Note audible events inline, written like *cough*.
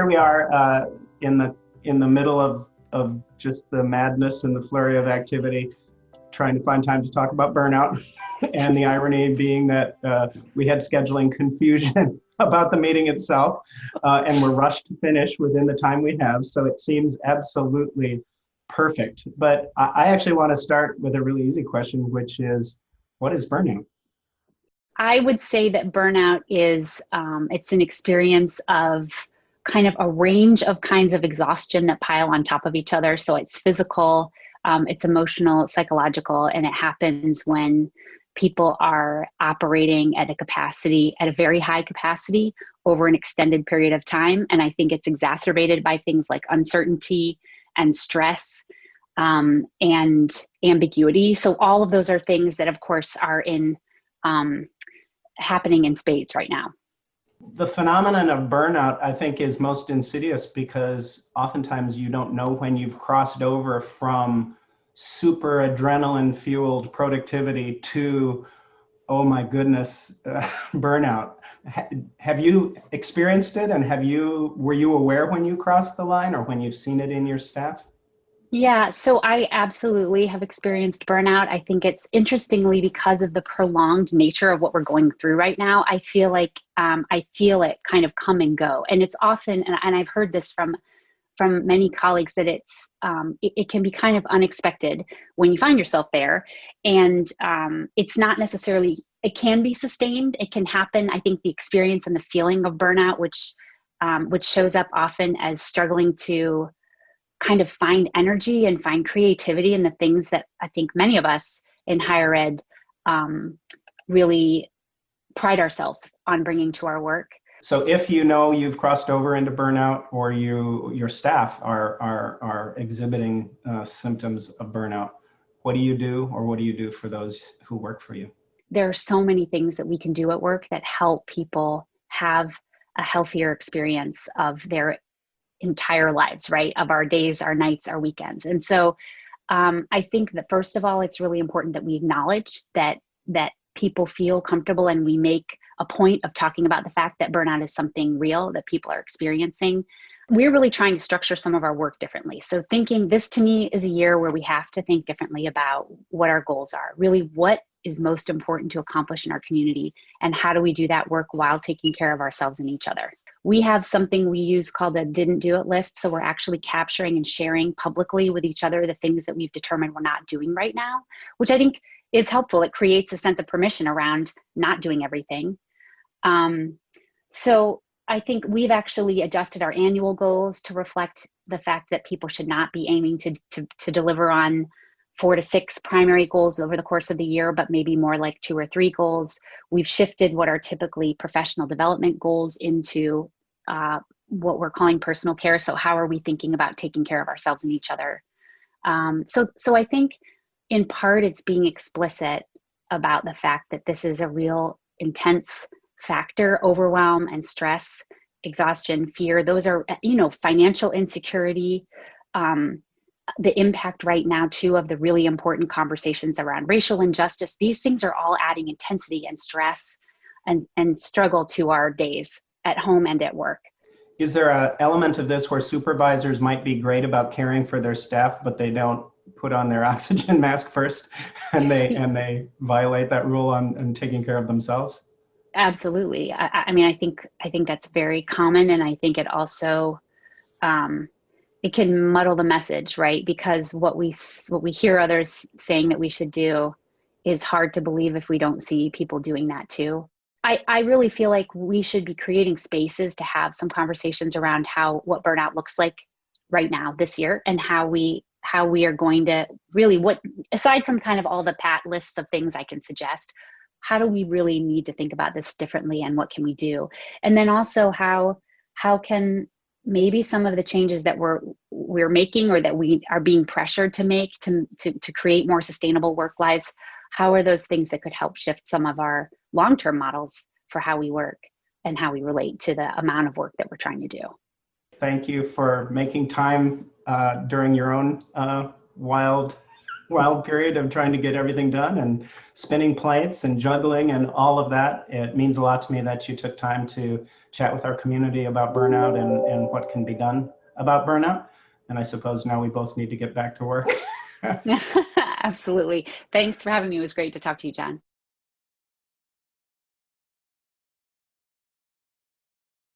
here we are uh, in the in the middle of of just the madness and the flurry of activity, trying to find time to talk about burnout, *laughs* and the irony being that uh, we had scheduling confusion *laughs* about the meeting itself, uh, and we're rushed to finish within the time we have. So it seems absolutely perfect. But I, actually want to start with a really easy question, which is, what is burnout? I would say that burnout is um, it's an experience of kind of a range of kinds of exhaustion that pile on top of each other. So it's physical, um, it's emotional, psychological, and it happens when people are operating at a capacity, at a very high capacity over an extended period of time. And I think it's exacerbated by things like uncertainty and stress um, and ambiguity. So all of those are things that of course are in um, happening in spades right now. The phenomenon of burnout, I think, is most insidious because oftentimes you don't know when you've crossed over from super adrenaline fueled productivity to, oh my goodness, uh, *laughs* burnout. Ha have you experienced it and have you, were you aware when you crossed the line or when you've seen it in your staff? Yeah, so I absolutely have experienced burnout. I think it's interestingly because of the prolonged nature of what we're going through right now. I feel like um, I feel it kind of come and go, and it's often, and, and I've heard this from from many colleagues that it's um, it, it, can be kind of unexpected when you find yourself there, and um, it's not necessarily. It can be sustained. It can happen. I think the experience and the feeling of burnout, which um, which shows up often as struggling to kind of find energy and find creativity in the things that I think many of us in higher ed um, really pride ourselves on bringing to our work. So if you know you've crossed over into burnout or you your staff are are, are exhibiting uh, symptoms of burnout, what do you do or what do you do for those who work for you? There are so many things that we can do at work that help people have a healthier experience of their entire lives, right? Of our days, our nights, our weekends. And so um, I think that first of all, it's really important that we acknowledge that that people feel comfortable and we make a point of talking about the fact that burnout is something real that people are experiencing. We're really trying to structure some of our work differently. So thinking this to me is a year where we have to think differently about what our goals are. Really what is most important to accomplish in our community and how do we do that work while taking care of ourselves and each other we have something we use called a didn't do it list. So we're actually capturing and sharing publicly with each other the things that we've determined we're not doing right now, which I think is helpful. It creates a sense of permission around not doing everything. Um, so I think we've actually adjusted our annual goals to reflect the fact that people should not be aiming to, to, to deliver on four to six primary goals over the course of the year, but maybe more like two or three goals. We've shifted what are typically professional development goals into uh, what we're calling personal care. So how are we thinking about taking care of ourselves and each other? Um, so, so I think in part it's being explicit about the fact that this is a real intense factor, overwhelm and stress, exhaustion, fear. Those are, you know, financial insecurity, um, the impact right now too of the really important conversations around racial injustice. These things are all adding intensity and stress and and struggle to our days at home and at work. Is there an element of this where supervisors might be great about caring for their staff but they don't put on their *laughs* oxygen mask first and they *laughs* and they violate that rule on, on taking care of themselves? Absolutely. I, I mean i think i think that's very common and i think it also um, it can muddle the message, right? Because what we what we hear others saying that we should do is hard to believe if we don't see people doing that too. I, I really feel like we should be creating spaces to have some conversations around how what burnout looks like right now this year and how we how we are going to really what aside from kind of all the pat lists of things I can suggest, how do we really need to think about this differently and what can we do? And then also how how can maybe some of the changes that we're we're making or that we are being pressured to make to, to, to create more sustainable work lives how are those things that could help shift some of our long-term models for how we work and how we relate to the amount of work that we're trying to do? Thank you for making time uh, during your own uh, wild wild period of trying to get everything done and spinning plates and juggling and all of that. It means a lot to me that you took time to chat with our community about burnout and, and what can be done about burnout. And I suppose now we both need to get back to work. *laughs* Absolutely. Thanks for having me. It was great to talk to you, John.